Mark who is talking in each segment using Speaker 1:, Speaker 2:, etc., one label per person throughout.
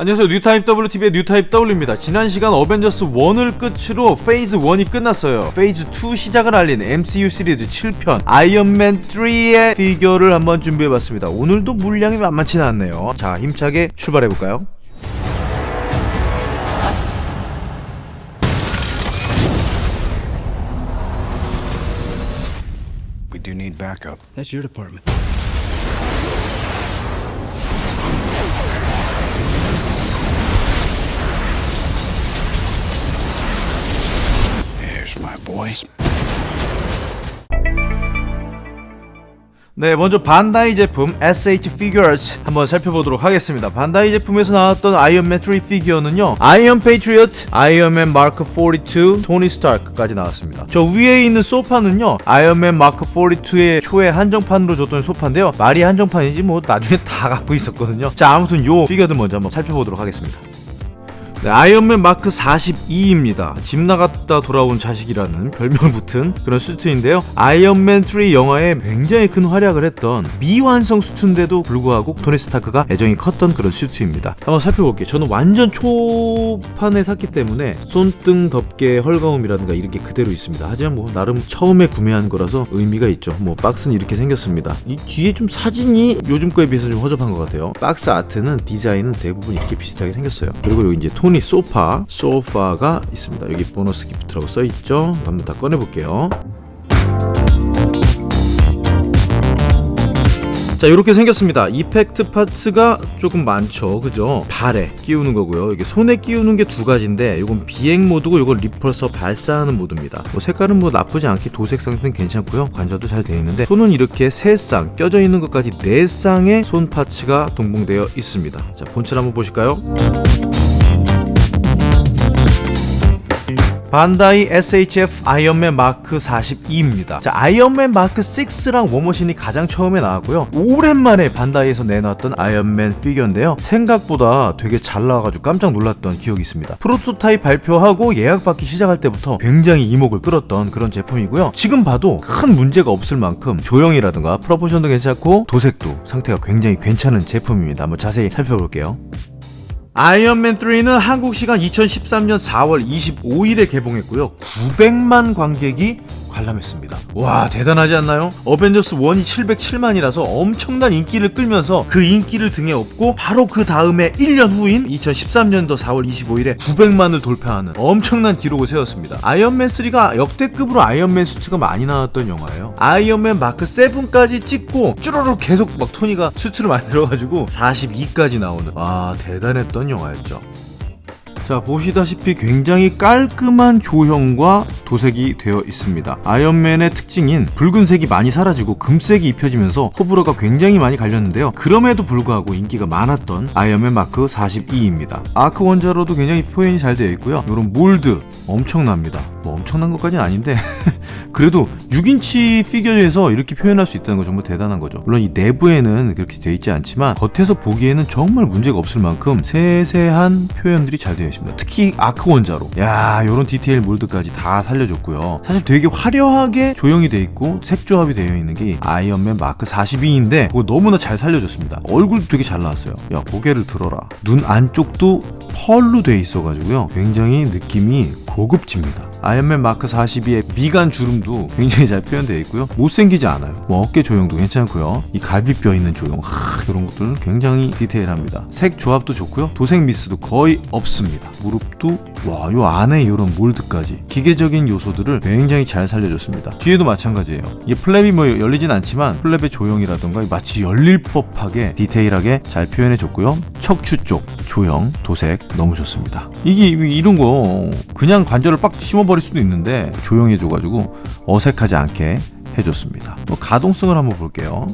Speaker 1: 안녕하세요 뉴타입W TV의 뉴타입 W입니다 지난 시간 어벤져스 1을 끝으로 phase 1이 끝났어요 phase 2 시작을 알린 MCU 시리즈 7편 아이언맨 3의 피규어를 한번 준비해봤습니다 오늘도 물량이 만만치 않네요 자 힘차게 출발해볼까요?
Speaker 2: We do need backup.
Speaker 3: That's your department.
Speaker 1: 네 먼저 반다이 제품 SH Figuarts 한번 살펴보도록 하겠습니다. 반다이 제품에서 나왔던 아이언맨 3 피규어는요 아이언 페이트리엇, 아이언맨 마크 42, 토니 스타크까지 나왔습니다. 저 위에 있는 소파는요 아이언맨 마크 42의 초에 한정판으로 줬던 소파인데요. 말이 한정판이지 뭐 나중에 다 갖고 있었거든요. 자 아무튼 요 피규어들 먼저 한번 살펴보도록 하겠습니다 네, 아이언맨 마크 42입니다. 집 나갔다 돌아온 자식이라는 별명 붙은 그런 수트인데요. 아이언맨 3 영화에 굉장히 큰 활약을 했던 미완성 수트인데도 불구하고 토니 스타크가 애정이 컸던 그런 수트입니다. 한번 살펴볼게요. 저는 완전 초판에 샀기 때문에 손등 덮개 헐거움이라든가 이런 게 그대로 있습니다. 하지만 뭐 나름 처음에 구매한 거라서 의미가 있죠. 뭐 박스는 이렇게 생겼습니다. 이 뒤에 좀 사진이 요즘 거에 비해서 좀 허접한 것 같아요. 박스 아트는 디자인은 대부분 이렇게 비슷하게 생겼어요. 그리고 여기 이제 토니 소파, 소파가 있습니다. 여기 bonus gift라고 써 있죠. 한번 다 꺼내 볼게요. 자 이렇게 생겼습니다. effect parts가 조금 많죠. 그죠? 발에 끼우는 거고요. 이게 손에 끼우는 게 두 가지인데 이건 비행 모드고 이건 repulsor 발사하는 모드입니다. 뭐 색깔은 뭐 나쁘지 않게 도색 상태는 괜찮고요. 관절도 잘 되어 있는데 손은 이렇게 세쌍 껴져 있는 것까지 네 쌍의 손 parts가 동봉되어 있습니다. 자 본체 한번 보실까요 반다이 SHF 아이언맨 마크 42입니다. 자, 아이언맨 마크 6랑 워머신이 가장 처음에 나왔고요. 오랜만에 반다이에서 내놨던 아이언맨 피규어인데요. 생각보다 되게 잘 나와가지고 깜짝 놀랐던 기억이 있습니다. 프로토타입 발표하고 예약받기 시작할 때부터 굉장히 이목을 끌었던 그런 제품이고요. 지금 봐도 큰 문제가 없을 만큼 조형이라든가 proportion도 괜찮고 도색도 상태가 굉장히 괜찮은 제품입니다. 한번 자세히 살펴볼게요. 아이언맨 3는 한국 시간 2013년 4월 25일에 개봉했고요. 900만 관객이 관람했습니다. 와 대단하지 않나요? 어벤져스 1이 707만이라서 엄청난 인기를 끌면서 그 인기를 등에 업고 바로 그 다음에 1년 후인 2013년도 4월 25일에 900만을 돌파하는 엄청난 기록을 세웠습니다. 아이언맨 3가 역대급으로 아이언맨 수트가 많이 나왔던 영화예요. 아이언맨 마크 7까지 찍고 쭈루룩 계속 막 토니가 수트를 만들어가지고 42까지 나오는 와 대단했던 영화였죠. 자 보시다시피 굉장히 깔끔한 조형과 도색이 되어 있습니다. 아이언맨의 특징인 붉은색이 많이 사라지고 금색이 입혀지면서 호불호가 굉장히 많이 갈렸는데요. 그럼에도 불구하고 인기가 많았던 아이언맨 마크 42입니다. 아크 원자로도 굉장히 표현이 잘 되어 있고요. 이런 mold 엄청납니다 뭐 엄청난 것까지는 아닌데 그래도 6인치 피규어에서 이렇게 표현할 수 있다는 건 정말 대단한 거죠. 물론 이 내부에는 그렇게 되어 있지 않지만 겉에서 보기에는 정말 문제가 없을 만큼 세세한 표현들이 잘 되어 있습니다. 특히 아크 원자로. 야 요런 디테일 mold까지 다 살려줬고요. 사실 되게 화려하게 조형이 되어 있고 색 조합이 되어 있는 게 아이언맨 마크 42인데 그거 너무나 잘 살려줬습니다. 얼굴도 되게 잘 나왔어요. 야 고개를 들어라. 눈 안쪽도 펄로 돼 있어가지고요. 굉장히 느낌이 고급집니다 아이언맨 마크 42의 미간 주름도 굉장히 잘 표현되어 있고요. 못생기지 않아요. 뭐 어깨 조형도 괜찮고요. 이 갈비뼈 있는 조형 하, 이런 것들은 굉장히 디테일합니다. 색 조합도 좋고요. 도색 미스도 거의 없습니다. 무릎도 와 요. 안에 이런 mold까지 기계적인 요소들을 굉장히 잘 살려줬습니다. 뒤에도 마찬가지예요. 이 flap이 뭐 열리진 않지만 flap의 조형이라던가 마치 열릴 법하게 디테일하게 잘 표현해줬고요. 척추 쪽 조형 도색 너무 좋습니다. 이게 이런 거 그냥 관절을 빡 심어버릴 수도 있는데 조형해줘가지고 어색하지 않게 해줬습니다. 뭐 가동성을 한번 볼게요.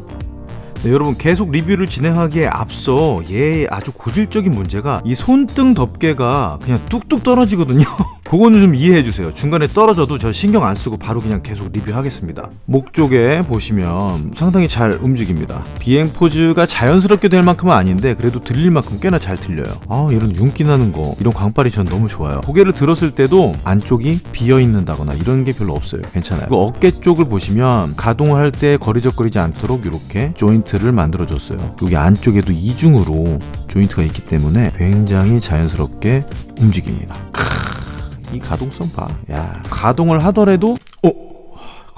Speaker 1: 네, 여러분 계속 리뷰를 진행하기에 앞서 얘의 아주 고질적인 문제가 이 손등 덮개가 그냥 뚝뚝 떨어지거든요 그거는 좀 이해해 주세요. 중간에 떨어져도 저 신경 안 쓰고 바로 그냥 계속 리뷰하겠습니다. 목 쪽에 보시면 상당히 잘 움직입니다. 비행 포즈가 자연스럽게 될 만큼은 아닌데 그래도 들릴 만큼 꽤나 잘 들려요. 아 이런 윤기 나는 거 이런 광빨이 전 너무 좋아요. 고개를 들었을 때도 안쪽이 비어 있는다거나 이런 게 별로 없어요. 괜찮아요. 그 어깨 쪽을 보시면 가동을 할때 거리적거리지 않도록 이렇게 조인트를 만들어줬어요. 여기 안쪽에도 이중으로 조인트가 있기 때문에 굉장히 자연스럽게 움직입니다. 이 가동성 봐. 야 가동을 하더라도 어,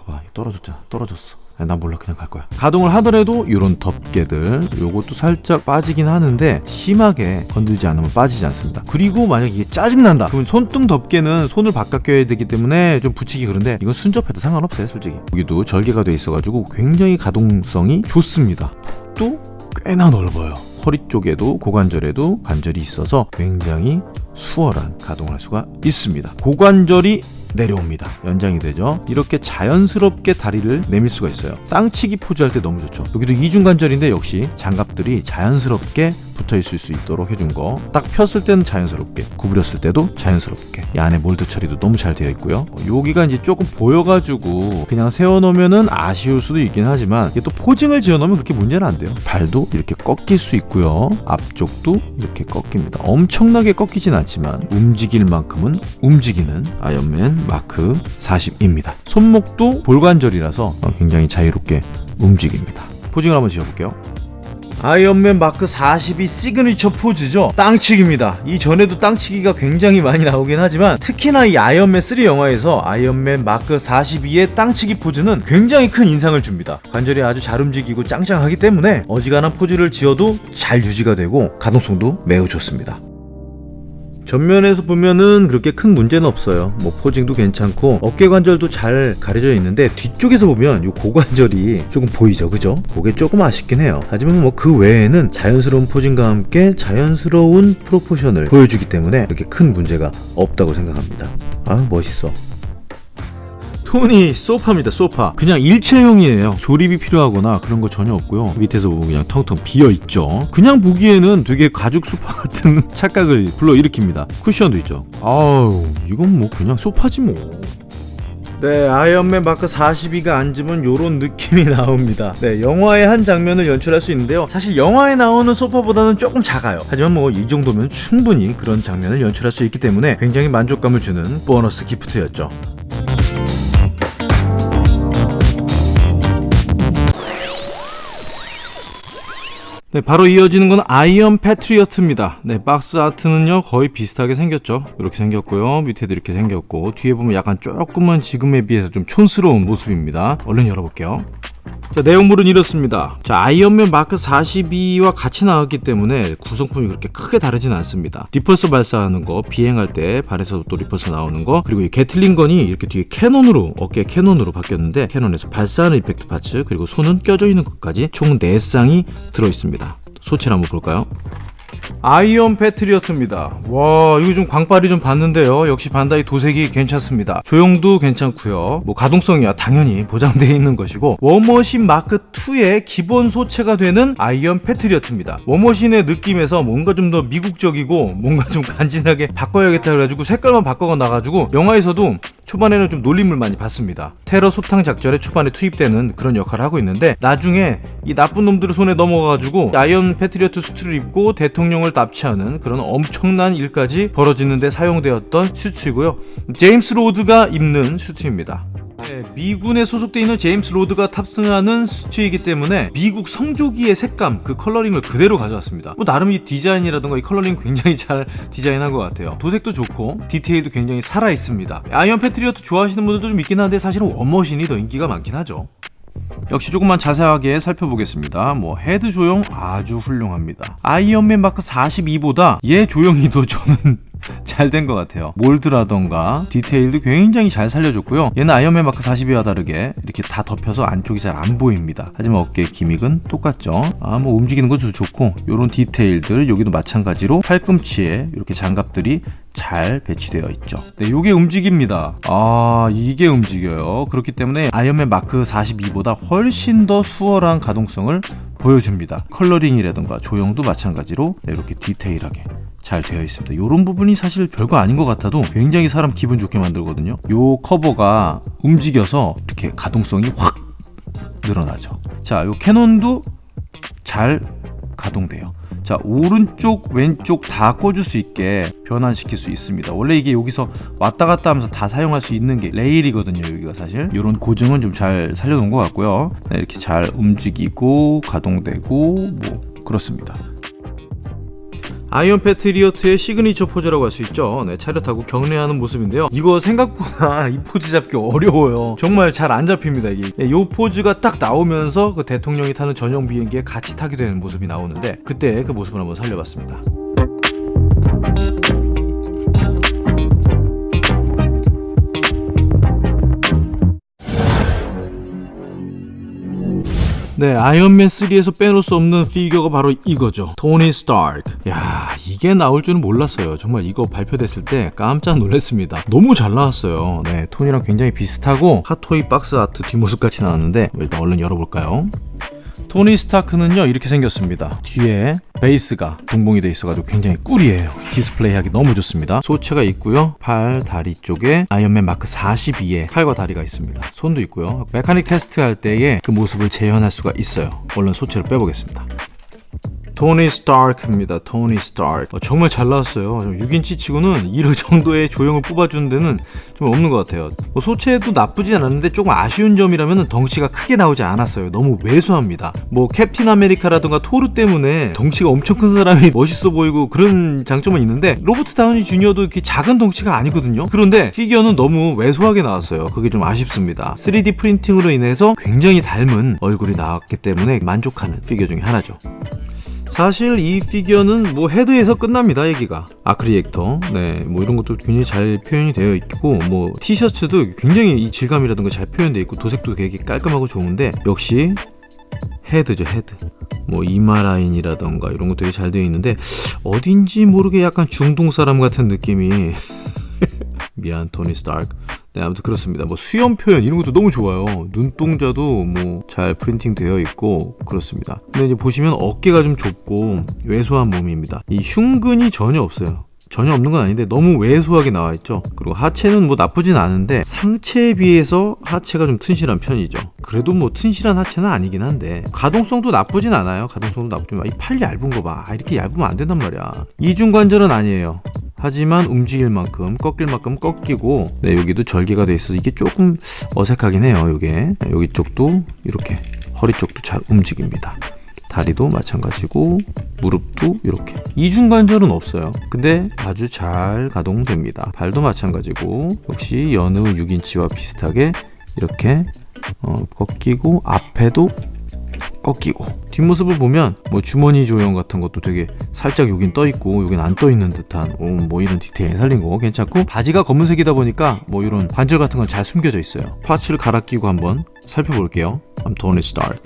Speaker 1: 봐 떨어졌잖아. 떨어졌어. 야, 난 몰라 그냥 갈 거야. 가동을 하더라도 이런 덮개들 요것도 살짝 빠지긴 하는데 심하게 건들지 않으면 빠지지 않습니다. 그리고 만약 이게 짜증 난다. 그러면 손등 덮개는 손을 바깥 껴야 되기 때문에 좀 붙이기 그런데 이건 순접해도 상관없어요, 솔직히. 여기도 절개가 돼 있어가지고 굉장히 가동성이 좋습니다. 폭도 꽤나 넓어요. 허리 쪽에도 고관절에도 관절이 있어서 굉장히 수월한 가동을 할 수가 있습니다. 고관절이 내려옵니다. 연장이 되죠. 이렇게 자연스럽게 다리를 내밀 수가 있어요. 땅치기 포즈 할 때 너무 좋죠. 여기도 이중관절인데 역시 장갑들이 자연스럽게 붙어 있을 수 있도록 해준 거. 딱 폈을 때는 자연스럽게, 구부렸을 때도 자연스럽게. 이 안에 mold 처리도 너무 잘 되어 있고요. 어, 여기가 이제 조금 보여가지고 그냥 세워놓으면은 아쉬울 수도 있긴 하지만 이게 또 posing을 지어놓으면 그렇게 문제는 안 돼요. 발도 이렇게 꺾일 수 있고요. 앞쪽도 이렇게 꺾입니다. 엄청나게 꺾이진 않지만 움직일 만큼은 움직이는 아이언맨 마크 42입니다. 손목도 볼관절이라서 어, 굉장히 자유롭게 움직입니다. posing을 한번 지어볼게요. 아이언맨 마크 42 시그니처 포즈죠. 땅치기입니다. 이전에도 땅치기가 굉장히 많이 나오긴 하지만 특히나 이 아이언맨 3 영화에서 아이언맨 마크 42의 땅치기 포즈는 굉장히 큰 인상을 줍니다. 관절이 아주 잘 움직이고 짱짱하기 때문에 어지간한 포즈를 지어도 잘 유지가 되고 가동성도 매우 좋습니다 전면에서 보면은 그렇게 큰 문제는 없어요. 뭐 posing도 괜찮고 어깨 관절도 잘 가려져 있는데 뒤쪽에서 보면 이 고관절이 조금 보이죠, 그죠? 그게 조금 아쉽긴 해요. 하지만 뭐 그 외에는 자연스러운 posing과 함께 자연스러운 proportion을 보여주기 때문에 그렇게 큰 문제가 없다고 생각합니다. 아 멋있어. 톤이 소파입니다 소파 그냥 일체형이에요 조립이 필요하거나 그런 거 전혀 없고요 밑에서 보면 그냥 텅텅 비어있죠 그냥 보기에는 되게 가죽 소파 같은 착각을 불러일으킵니다 쿠션도 있죠 아우 이건 뭐 그냥 소파지 뭐 네, 아이언맨 마크 42가 앉으면 요런 느낌이 나옵니다. 네, 영화의 한 장면을 연출할 수 있는데요. 사실 영화에 나오는 소파보다는 조금 작아요. 하지만 뭐 이 정도면 충분히 그런 장면을 연출할 수 있기 때문에 굉장히 만족감을 주는 보너스 기프트였죠. 네, 바로 이어지는 건 아이언 패트리어트입니다. 네, 박스 아트는요, 거의 비슷하게 생겼죠. 이렇게 생겼고요. 밑에도 이렇게 생겼고, 뒤에 보면 약간 조금만 지금에 비해서 좀 촌스러운 모습입니다. 얼른 열어볼게요. 자, 내용물은 이렇습니다. 자, 아이언맨 마크 42와 같이 나왔기 때문에 구성품이 그렇게 크게 다르진 않습니다. repulsor 발사하는 거, 비행할 때 발에서 또 repulsor 나오는 거, 그리고 이 Gatling gun이 이렇게 뒤에 cannon으로, 어깨 cannon으로 바뀌었는데, cannon에서 발사하는 effect parts, 그리고 손은 껴져 있는 것까지 총 4쌍이 들어있습니다. 소체를 한번 볼까요? 아이언 패트리어트입니다. 와 이거 좀 광빨이 좀 받는데요. 역시 반다이 도색이 괜찮습니다. 조형도 괜찮고요. 뭐 가동성이야 당연히 보장되어 있는 것이고 워머신 마크 2의 기본 소체가 되는 아이언 패트리어트입니다. 워머신의 느낌에서 뭔가 좀 더 미국적이고 뭔가 좀 간지나게 바꿔야겠다 그래가지고 색깔만 바꿔가 나가지고 영화에서도 초반에는 좀 놀림을 많이 받습니다. 테러 소탕 작전에 초반에 투입되는 그런 역할을 하고 있는데 나중에 이 나쁜 놈들의 손에 넘어가가지고 아이언 패트리어트 수트를 입고 대통령을 납치하는 그런 엄청난 일까지 벌어지는데 사용되었던 슈트이고요. 제임스 로드가 입는 슈트입니다. 네, 미군에 소속돼 있는 제임스 로드가 탑승하는 수트이기 때문에 미국 성조기의 색감 그 coloring을 그대로 가져왔습니다. 뭐 나름 이 디자인이라든가 이 coloring 굉장히 잘 디자인한 것 같아요. 도색도 좋고 디테일도 굉장히 살아 있습니다. 아이언 패트리어트 좋아하시는 분들도 좀 있긴 한데 사실은 워머신이 더 인기가 많긴 하죠. 역시 조금만 자세하게 살펴보겠습니다. 뭐 헤드 조형 아주 훌륭합니다. 아이언맨 마크 42보다 얘 조형이 더 저는 잘 된 것 같아요. 몰드라던가 디테일도 굉장히 잘 살려줬고요. 얘는 아이언맨 마크 42와 다르게 이렇게 다 덮여서 안쪽이 잘 안 보입니다. 하지만 어깨 gimmick은 똑같죠. 아 뭐 움직이는 것도 좋고 이런 디테일들 여기도 마찬가지로 팔꿈치에 이렇게 장갑들이 잘 배치되어 있죠. 네, 요게 움직입니다. 아, 이게 움직여요. 그렇기 때문에 아이언맨 마크 42보다 훨씬 더 수월한 가동성을 보여줍니다. coloring이라든가 조형도 마찬가지로 네, 이렇게 디테일하게 잘 되어 있습니다. 이런 부분이 사실 별거 아닌 것 같아도 굉장히 사람 기분 좋게 만들거든요. 요 커버가 움직여서 이렇게 가동성이 확 늘어나죠. 자, 요 캐논도 잘 가동돼요. 자, 오른쪽, 왼쪽 다 꽂을 수 있게 변환시킬 수 있습니다. 원래 이게 여기서 왔다 갔다 하면서 다 사용할 수 있는 게 레일이거든요. 여기가 사실. 이런 고증은 좀 잘 살려놓은 것 같고요. 네, 이렇게 잘 움직이고 가동되고 뭐 그렇습니다. 아이언 패트리어트의 시그니처 포즈라고 할 수 있죠. 네, 차렷하고 경례하는 모습인데요. 이거 생각보다 이 포즈 잡기 어려워요. 정말 잘 안 잡힙니다. 이게 네, 요 포즈가 딱 나오면서 그 대통령이 타는 전용 비행기에 같이 타게 되는 모습이 나오는데 그때 그 모습을 한번 살려봤습니다. 네, 아이언맨 3에서 빼놓을 수 없는 피규어가 바로 이거죠. 토니 스타크. 야, 이게 나올 줄은 몰랐어요. 정말 이거 발표됐을 때 깜짝 놀랐습니다. 너무 잘 나왔어요. 네, 토니랑 굉장히 비슷하고 핫토이 box art 뒷모습 같이 나왔는데 일단 얼른 열어볼까요? 토니 스타크는요 이렇게 생겼습니다. 뒤에 베이스가 동봉이 돼 있어가지고 굉장히 꿀이에요. 디스플레이 하기 너무 좋습니다. 소체가 있고요. 팔 다리 쪽에 아이언맨 마크 42의 팔과 다리가 있습니다. 손도 있고요. mechanic 테스트 할 때의 그 모습을 재현할 수가 있어요. 얼른 소체를 빼보겠습니다 토니 스타크입니다. 토니 스타크. 어, 정말 잘 나왔어요. 6인치 치고는 이런 정도의 조형을 뽑아주는 데는 좀 없는 것 같아요. 뭐 소체도 나쁘지 않았는데 조금 아쉬운 점이라면 덩치가 크게 나오지 않았어요. 너무 왜소합니다. 뭐 캡틴 아메리카라든가 토르 때문에 덩치가 엄청 큰 사람이 멋있어 보이고 그런 장점은 있는데 로버트 다우니 주니어도 이렇게 작은 덩치가 아니거든요. 그런데 피규어는 너무 왜소하게 나왔어요. 그게 좀 아쉽습니다. 3D printing으로 인해서 굉장히 닮은 얼굴이 나왔기 때문에 만족하는 피규어 중에 하나죠. 사실 이 피규어는 뭐 헤드에서 끝납니다 얘기가. arc reactor. 네 뭐 이런 것도 굉장히 잘 표현이 되어 있고 뭐 티셔츠도 굉장히 이 질감이라든가 잘 표현되어 있고 도색도 되게 깔끔하고 좋은데 역시 헤드죠 헤드. 뭐 이마 라인이라던가 이런 거 되게 잘 되어 있는데 어딘지 모르게 약간 중동 사람 같은 느낌이 미안 토니 스타크 네 아무튼 그렇습니다. 뭐 수염 표현 이런 것도 너무 좋아요. 눈동자도 뭐 잘 printing 되어 있고 그렇습니다. 근데 이제 보시면 어깨가 좀 좁고 왜소한 몸입니다. 이 흉근이 전혀 없어요. 전혀 없는 건 아닌데 너무 왜소하게 나와 있죠. 그리고 하체는 뭐 나쁘진 않은데 상체에 비해서 하체가 좀 튼실한 편이죠. 그래도 뭐 튼실한 하체는 아니긴 한데 가동성도 나쁘진 않아요. 가동성도 나쁘지만 이 팔 얇은 거봐. 이렇게 얇으면 안 된단 말이야. 이중관절은 아니에요 하지만 움직일 만큼 꺾일 만큼 꺾이고 네 여기도 절개가 돼 있어서 이게 조금 어색하긴 해요 요게. 여기 쪽도 이렇게 허리 쪽도 잘 움직입니다. 다리도 마찬가지고 무릎도 이렇게. 이중관절은 없어요. 근데 아주 잘 가동됩니다. 발도 마찬가지고 역시 여느 6인치와 비슷하게 이렇게 어, 꺾이고 앞에도 꺾이고. 뒷모습을 보면 뭐 주머니 조형 같은 것도 되게 살짝 여긴 떠 있고 여긴 안 떠 있는 듯한 오, 뭐 이런 디테일 살린 거 괜찮고. 바지가 검은색이다 보니까 뭐 이런 관절 같은 건 잘 숨겨져 있어요. parts를 갈아 끼고 한번 살펴볼게요. I'm Tony Stark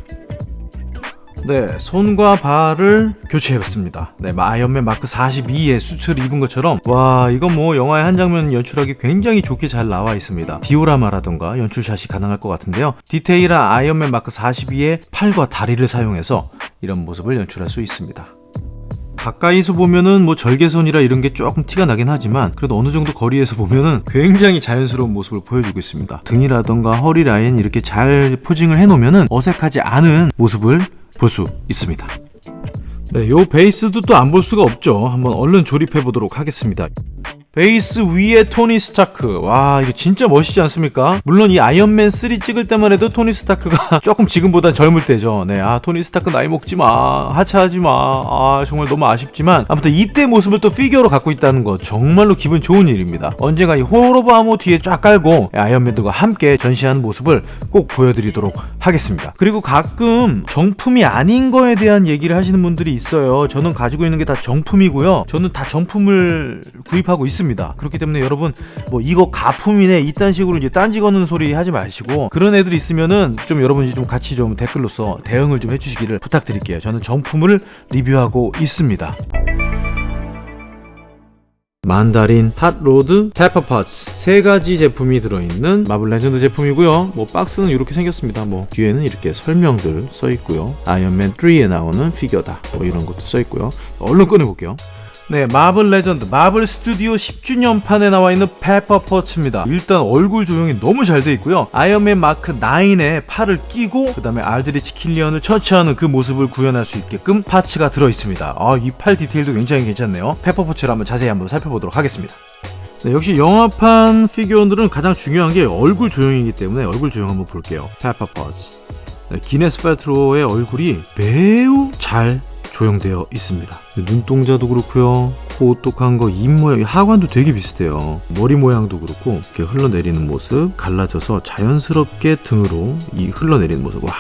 Speaker 1: 네, 손과 발을 교체해봤습니다. 네, 아이언맨 마크 42의 수트를 입은 것처럼 와 이거 뭐 영화의 한 장면 연출하기 굉장히 좋게 잘 나와 있습니다. 디오라마라던가 연출샷이 가능할 것 같은데요. 디테일한 아이언맨 마크 42의 팔과 다리를 사용해서 이런 모습을 연출할 수 있습니다. 가까이서 보면은 뭐 절개선이라 이런 게 조금 티가 나긴 하지만 그래도 어느 정도 거리에서 보면은 굉장히 자연스러운 모습을 보여주고 있습니다. 등이라던가 허리 라인 이렇게 잘 posing을 해놓으면은 어색하지 않은 모습을 볼 수 있습니다. 네, 요 베이스도 또 안 볼 수가 없죠. 한번 얼른 조립해 보도록 하겠습니다. 베이스 위에 토니 스타크. 와 이거 진짜 멋있지 않습니까? 물론 이 아이언맨 3 찍을 때만 해도 토니 스타크가 조금 지금보단 젊을 때죠. 네 아 토니 스타크 나이 먹지마. 하차하지마. 아 정말 너무 아쉽지만 아무튼 이때 모습을 또 피규어로 갖고 있다는 거 정말로 기분 좋은 일입니다. 언젠가 이 호로브 아모 뒤에 쫙 깔고 아이언맨들과 함께 전시하는 모습을 꼭 보여드리도록 하겠습니다. 그리고 가끔 정품이 아닌 거에 대한 얘기를 하시는 분들이 있어요. 저는 가지고 있는 게 다 정품이고요. 저는 다 정품을 구입하고 있습니다 있습니다. 그렇기 때문에 여러분 뭐 이거 가품이네 이딴 식으로 이제 딴지 거는 소리 하지 마시고 그런 애들 있으면은 좀 여러분이 좀 같이 좀 댓글로서 대응을 좀 해주시기를 부탁드릴게요. 저는 정품을 리뷰하고 있습니다. 만다린, 핫로드, 페퍼 포츠 세 가지 제품이 들어있는 마블 레전드 제품이고요. 뭐 박스는 이렇게 생겼습니다. 뭐 뒤에는 이렇게 설명들 써 있고요. 아이언맨 3에 나오는 피규어다. 뭐 이런 것도 써 있고요. 얼른 꺼내 볼게요. 네, 마블 레전드, 마블 스튜디오 10주년판에 나와 있는 페퍼 포츠입니다. 일단 얼굴 조형이 너무 잘 돼 있고요. 아이언맨 마크 9에 팔을 끼고 그 다음에 알드리치 킬리언을 처치하는 그 모습을 구현할 수 있게끔 parts가 들어 있습니다. 아, 이 팔 디테일도 굉장히 괜찮네요. 페퍼 포츠를 한번 자세히 한번 살펴보도록 하겠습니다. 네, 역시 영화판 피규어들은 가장 중요한 게 얼굴 조형이기 때문에 얼굴 조형 한번 볼게요. 페퍼 포츠. 네, 기네스 팰트로의 얼굴이 매우 잘 조형되어 있습니다. 눈동자도 그렇고요. 코 오똑한 거, 입 모양, 하관도 되게 비슷해요. 머리 모양도 그렇고 이렇게 흘러내리는 모습, 갈라져서 자연스럽게 등으로 이 흘러내리는 모습. 와.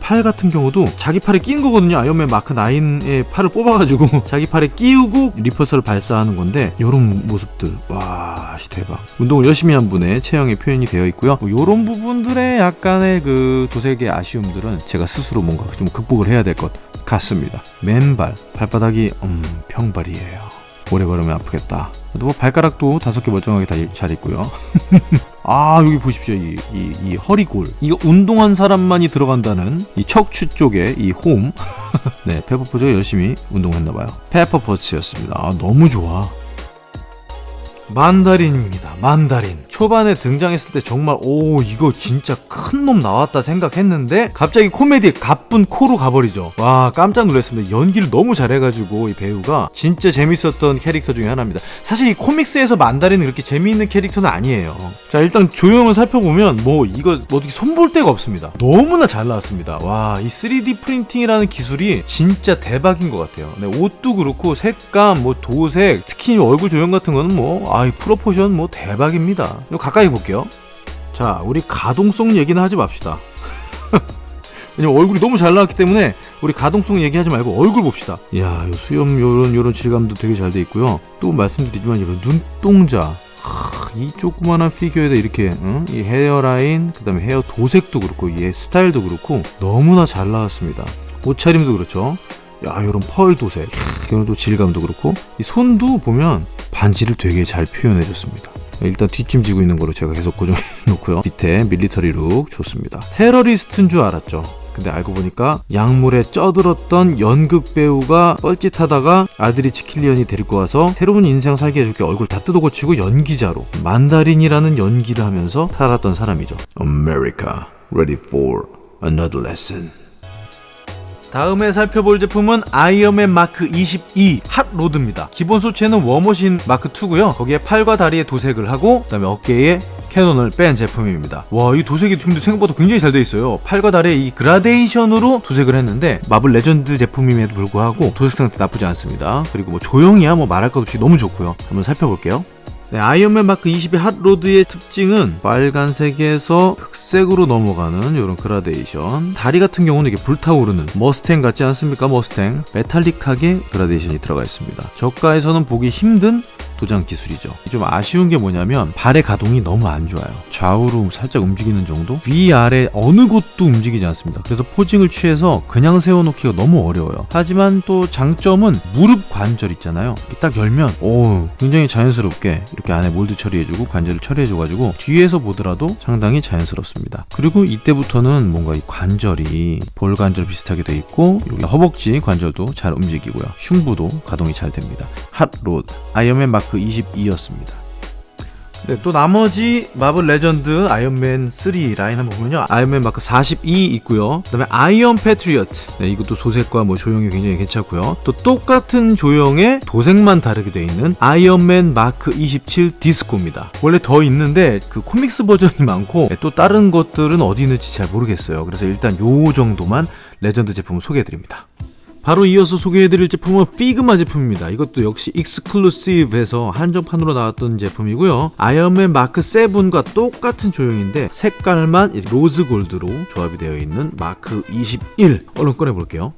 Speaker 1: 팔 같은 경우도 자기 팔에 끼는 거거든요. 아이언맨 마크 9의 팔을 뽑아가지고 자기 팔에 끼우고 repulsor를 발사하는 건데 이런 모습들 와 씨, 대박. 운동을 열심히 한 분의 체형의 표현이 되어 있고요. 이런 부분들의 약간의 그 도색의 아쉬움들은 제가 스스로 뭔가 좀 극복을 해야 될 것 같습니다. 맨발 발바닥이 음 평발이에요. 오래 걸으면 아프겠다. 뭐 발가락도 다섯 개 멀쩡하게 다 잘 있고요. 아 여기 보십시오 이, 이, 이 허리골 이거 운동한 사람만이 들어간다는 이 척추 쪽에 이 홈. 네 페퍼포즈가 열심히 운동했나봐요. 페퍼포츠였습니다. 아 너무 좋아. 만다린입니다. 만다린. 초반에 등장했을 때 정말 오 이거 진짜 큰 놈 나왔다 생각했는데 갑자기 코미디에 가쁜 코로 가버리죠. 와 깜짝 놀랐습니다. 연기를 너무 잘해가지고 이 배우가 진짜 재밌었던 캐릭터 중에 하나입니다. 사실 이 코믹스에서 만다린은 그렇게 재미있는 캐릭터는 아니에요. 자 일단 조형을 살펴보면 뭐 이거 뭐 어떻게 손볼 데가 없습니다. 너무나 잘 나왔습니다. 와 이 3D 프린팅이라는 기술이 진짜 대박인 것 같아요. 네, 옷도 그렇고 색감, 뭐 도색, 특히 얼굴 조형 같은 거는 뭐 아이 프로포션 뭐 대박입니다. 이거 가까이 볼게요. 자, 우리 가동성 얘기는 하지 맙시다. 왜냐면 얼굴이 너무 잘 나왔기 때문에 우리 가동성 얘기하지 말고 얼굴 봅시다. 이야, 요 수염 요런 요런 질감도 되게 잘 돼 있고요. 또 말씀드리지만 이런 눈동자. 하, 이 조그만한 피규어에다 이렇게 응? 이 헤어라인, 그 다음에 헤어 도색도 그렇고 얘 스타일도 그렇고 너무나 잘 나왔습니다. 옷차림도 그렇죠. 야, 요런 펄 도색, 이런 또 질감도 그렇고 이 손도 보면 반지를 되게 잘 표현해줬습니다. 일단 뒷짐 지고 있는 거로 제가 계속 고정해 놓고요. 밑에 밀리터리 룩 좋습니다. 테러리스트인 줄 알았죠. 근데 알고 보니까 약물에 쪄들었던 연극 배우가 뻘짓하다가 알드리치 킬리언이 데리고 와서 새로운 인생 살게 해줄게 얼굴 다 뜯어고치고 연기자로 만다린이라는 연기를 하면서 살았던 사람이죠. America, ready for another lesson. 다음에 살펴볼 제품은 아이언맨 마크 22 핫로드입니다. 기본 소체는 워머신 마크 2고요. 거기에 팔과 다리에 도색을 하고 그다음에 어깨에 캐논을 뺀 제품입니다. 와, 이 도색이 근데 생각보다 굉장히 잘 돼 있어요. 팔과 다리에 이 그라데이션으로 도색을 했는데 마블 레전드 제품임에도 불구하고 도색 상태 나쁘지 않습니다. 그리고 뭐 조형이야 뭐 말할 것 없이 너무 좋고요. 한번 살펴볼게요. 네, 아이언맨 마크 22 핫로드의 특징은 빨간색에서 흑색으로 넘어가는 이런 그라데이션. 다리 같은 경우는 이게 불타오르는 머스탱 같지 않습니까? 머스탱. 메탈릭하게 그라데이션이 들어가 있습니다. 저가에서는 보기 힘든 도장 기술이죠. 좀 아쉬운 게 뭐냐면 발의 가동이 너무 안 좋아요. 좌우로 살짝 움직이는 정도? 위아래 어느 곳도 움직이지 않습니다. 그래서 posing을 취해서 그냥 세워놓기가 너무 어려워요. 하지만 또 장점은 무릎 관절 있잖아요. 딱 열면 오 굉장히 자연스럽게 이렇게 안에 몰드 처리해주고 관절을 처리해줘가지고 뒤에서 보더라도 상당히 자연스럽습니다. 그리고 이때부터는 뭔가 이 관절이 볼 관절 비슷하게 돼 있고 여기 허벅지 관절도 잘 움직이고요. 흉부도 가동이 잘 됩니다. 핫로드 아이언맨 마크 22였습니다. 네, 또 나머지 마블 레전드 아이언맨 3 라인 한번 보면요. 아이언맨 마크 42 있고요. 그 다음에 아이언 패트리어트. 네, 이것도 도색과 뭐 조형이 굉장히 괜찮고요. 또 똑같은 조형의 도색만 다르게 돼 있는 아이언맨 마크 27 디스코입니다. 원래 더 있는데 그 코믹스 버전이 많고 네, 또 다른 것들은 어디 있는지 잘 모르겠어요. 그래서 일단 요 정도만 레전드 제품을 소개해 드립니다. 바로 이어서 소개해드릴 제품은 피그마 제품입니다. 이것도 역시 exclusive에서 한정판으로 나왔던 제품이고요. 아이언맨 마크 7과 똑같은 조형인데 색깔만 rose gold로 조합이 되어 있는 마크 21 얼른 꺼내볼게요.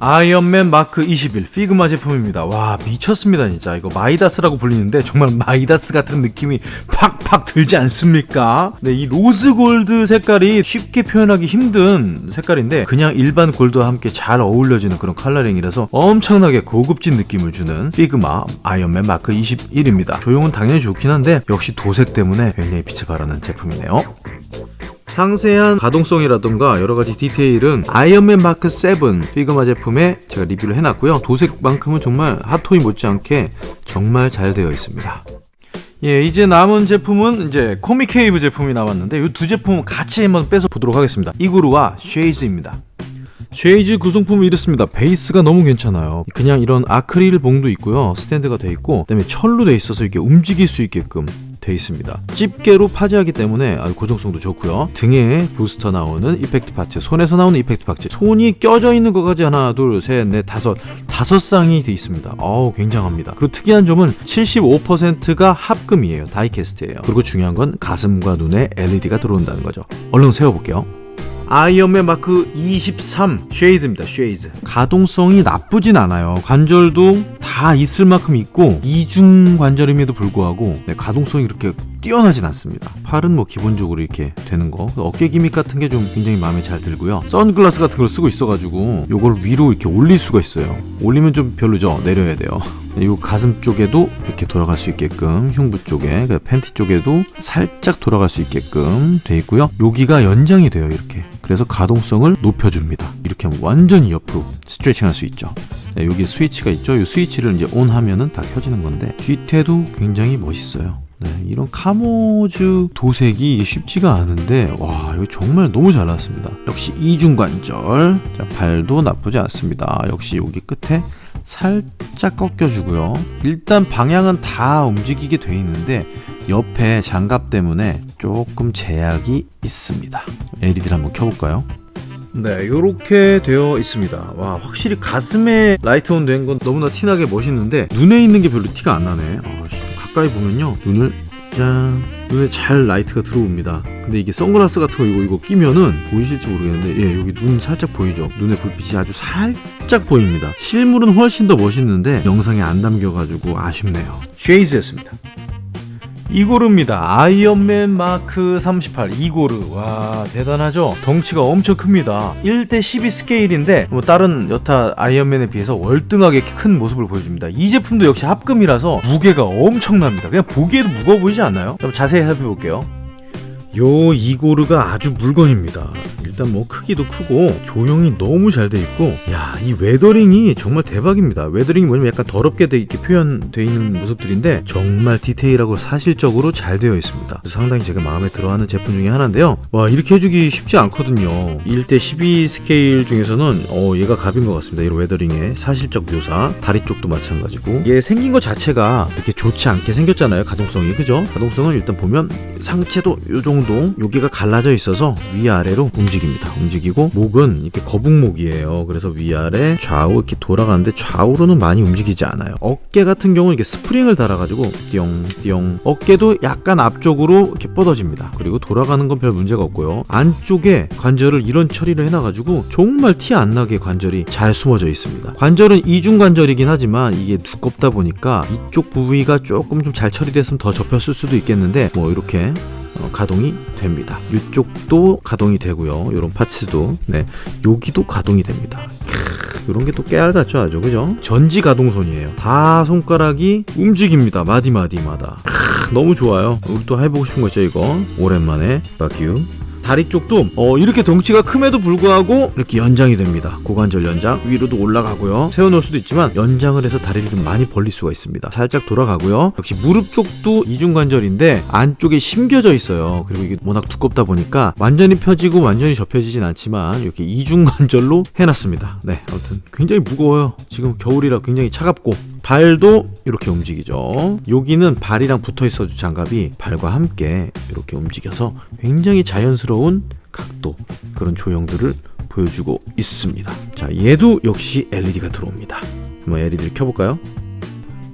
Speaker 1: 아이언맨 마크 21 피그마 제품입니다. 와 미쳤습니다 진짜 이거 마이다스라고 불리는데 정말 마이다스 같은 느낌이 팍팍 들지 않습니까? 네, 이 rose gold 색깔이 쉽게 표현하기 힘든 색깔인데 그냥 일반 gold와 함께 잘 어울려지는 그런 coloring이라서 엄청나게 고급진 느낌을 주는 피그마 아이언맨 마크 21입니다. 조형은 당연히 좋긴 한데 역시 도색 때문에 굉장히 빛을 발하는 제품이네요. 상세한 가동성이라던가 여러 가지 디테일은 아이언맨 마크 7 피그마 제품에 제가 리뷰를 해놨고요. 도색만큼은 정말 핫토이 못지않게 정말 잘 되어 있습니다. 예, 이제 남은 제품은 이제 코믹 케이브 제품이 남았는데 이 두 제품 같이 한번 빼서 보도록 하겠습니다. 이고르와 쉐이즈입니다. 쉐이즈 구성품이 이렇습니다. 베이스가 너무 괜찮아요. 그냥 이런 아크릴 봉도 있고요. 스탠드가 돼 있고 그 다음에 철로 돼 있어서 이렇게 움직일 수 있게끔 돼 있습니다. 집게로 파지하기 때문에 고정성도 좋고요. 등에 부스터 나오는 effect parts, 손에서 나오는 effect parts, 손이 껴져 있는 것까지 하나, 둘, 셋, 넷, 다섯, 다섯 쌍이 돼 있습니다. 어우 굉장합니다. 그리고 특이한 점은 75%가 합금이에요. diecast예요. 그리고 중요한 건 가슴과 눈에 LED가 들어온다는 거죠. 얼른 세워볼게요. 아이언맨 마크 23 쉐이드입니다. 쉐이드. 가동성이 나쁘진 않아요. 관절도 다 있을 만큼 있고 이중 관절임에도 불구하고 네, 가동성이 그렇게 뛰어나진 않습니다. 팔은 뭐 기본적으로 이렇게 되는 거. 어깨 기믹 같은 게 좀 굉장히 마음에 잘 들고요. 선글라스 같은 걸 쓰고 있어가지고 요걸 위로 이렇게 올릴 수가 있어요. 올리면 좀 별로죠. 내려야 돼요. 이 가슴 쪽에도 이렇게 돌아갈 수 있게끔 흉부 쪽에 그 팬티 쪽에도 살짝 돌아갈 수 있게끔 돼 있고요. 여기가 연장이 돼요. 이렇게. 그래서 가동성을 높여줍니다. 이렇게 하면 완전히 옆으로 스트레칭 할 수 있죠. 네, 여기 스위치가 있죠. 이 스위치를 이제 온 하면은 다 켜지는 건데 뒤태도 굉장히 멋있어요. 네, 이런 카모즈 도색이 쉽지가 않은데 와 이거 정말 너무 잘 나왔습니다. 역시 이중관절 자, 발도 나쁘지 않습니다. 역시 여기 끝에 살짝 꺾여주고요. 일단 방향은 다 움직이게 돼 있는데 옆에 장갑 때문에 조금 제약이 있습니다. LED를 한번 켜볼까요? 네, 이렇게 되어 있습니다. 와, 확실히 가슴에 light on 된 건 너무나 티나게 멋있는데 눈에 있는 게 별로 티가 안 나네. 아, 가까이 보면요, 눈을 짠 눈에 잘 light가 들어옵니다. 근데 이게 선글라스 같은 거 이거 이거 끼면은 보이실지 모르겠는데 예 여기 눈 살짝 보이죠? 눈에 불빛이 아주 살짝 보입니다. 실물은 훨씬 더 멋있는데 영상에 안 담겨가지고 아쉽네요. 쉐이즈였습니다. 이고르입니다. 아이언맨 마크 38 이고르. 와 대단하죠? 덩치가 엄청 큽니다. 1대 12 스케일인데 뭐 다른 여타 아이언맨에 비해서 월등하게 큰 모습을 보여줍니다. 이 제품도 역시 합금이라서 무게가 엄청납니다. 그냥 보기에도 무거워 보이지 않나요? 자세히 살펴볼게요. 요 이고르가 아주 물건입니다. 일단 뭐 크기도 크고 조형이 너무 잘 돼 있고 야 이 weathering이 정말 대박입니다. weathering이 뭐냐면 약간 더럽게 돼 이렇게 표현돼 있는 모습들인데 정말 디테일하고 사실적으로 잘 되어 있습니다. 상당히 제가 마음에 들어하는 제품 중에 하나인데요. 와 이렇게 해주기 쉽지 않거든요. 1대 12 스케일 중에서는 어 얘가 갑인 것 같습니다. 이런 weathering의 사실적 묘사 다리 쪽도 마찬가지고 얘 생긴 것 자체가 이렇게 좋지 않게 생겼잖아요. 가동성이 그죠? 가동성은 일단 보면 상체도 요 정도 여기가 갈라져 있어서 위아래로 움직입니다. 움직이고 목은 이렇게 거북목이에요. 그래서 위아래 좌우 이렇게 돌아가는데 좌우로는 많이 움직이지 않아요. 어깨 같은 경우는 이렇게 스프링을 달아가지고 띠용띠용 어깨도 약간 앞쪽으로 이렇게 뻗어집니다. 그리고 돌아가는 건 별 문제가 없고요. 안쪽에 관절을 이런 처리를 해놔가지고 정말 티 안 나게 관절이 잘 숨어져 있습니다. 관절은 이중 관절이긴 하지만 이게 두껍다 보니까 이쪽 부위가 조금 좀 잘 처리됐으면 더 접혔을 수도 있겠는데 뭐 이렇게 어, 가동이 됩니다. 이쪽도 가동이 되고요. 이런 parts도 네 여기도 가동이 됩니다. 이런 게 또 깨알 같죠 아주 그죠? 전지 가동손이에요. 다 손가락이 움직입니다. 마디 마디마다. 크, 너무 좋아요. 우리 또 해보고 싶은 거죠 이거. 오랜만에 fuck you. 다리 쪽도 어, 이렇게 덩치가 큼에도 불구하고 이렇게 연장이 됩니다. 고관절 연장 위로도 올라가고요. 세워놓을 수도 있지만 연장을 해서 다리를 좀 많이 벌릴 수가 있습니다. 살짝 돌아가고요. 역시 무릎 쪽도 이중관절인데 안쪽에 심겨져 있어요. 그리고 이게 워낙 두껍다 보니까 완전히 펴지고 완전히 접혀지진 않지만 이렇게 이중관절로 해놨습니다. 네, 아무튼 굉장히 무거워요. 지금 겨울이라 굉장히 차갑고 발도 이렇게 움직이죠. 여기는 발이랑 붙어 있어 준 장갑이 발과 함께 이렇게 움직여서 굉장히 자연스러운 각도 그런 조형들을 보여주고 있습니다. 자, 얘도 역시 LED가 들어옵니다. 한번 LED를 켜볼까요?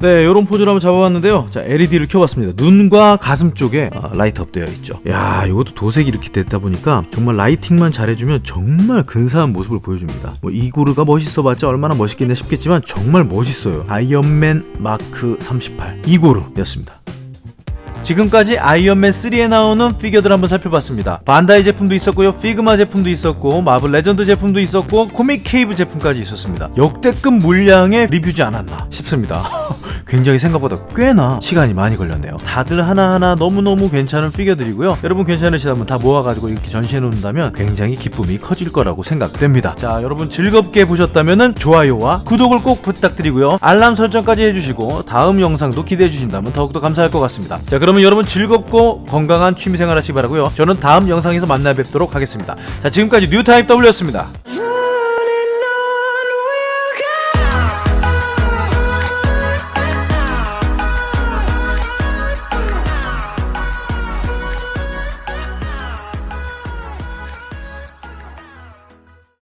Speaker 1: 네, 이런 포즈를 한번 잡아봤는데요. 자, LED를 켜봤습니다. 눈과 가슴 쪽에 아, light up 되어 있죠. 야, 이것도 도색이 이렇게 됐다 보니까 정말 lighting만 잘해주면 정말 근사한 모습을 보여줍니다. 뭐 이고르가 멋있어봤자 얼마나 멋있겠냐 싶겠지만 정말 멋있어요. 아이언맨 마크 38 이고르였습니다. 지금까지 아이언맨 3에 나오는 피규어들 한번 살펴봤습니다. 반다이 제품도 있었고요, 피그마 제품도 있었고, 마블 레전드 제품도 있었고, 코믹 케이브 제품까지 있었습니다. 역대급 물량의 리뷰지 않았나 싶습니다. 굉장히 생각보다 꽤나 시간이 많이 걸렸네요. 다들 하나하나 너무너무 괜찮은 피규어들이고요. 여러분 괜찮으시다면 다 모아가지고 이렇게 전시해 놓는다면 굉장히 기쁨이 커질 거라고 생각됩니다. 자, 여러분 즐겁게 보셨다면 좋아요와 구독을 꼭 부탁드리고요. 알람 설정까지 해주시고 다음 영상도 기대해 주신다면 더욱더 감사할 것 같습니다. 자, 그러면 여러분 즐겁고 건강한 취미생활 하시기 바라고요. 저는 다음 영상에서 만나 뵙도록 하겠습니다. 자, 지금까지 뉴타입 W였습니다.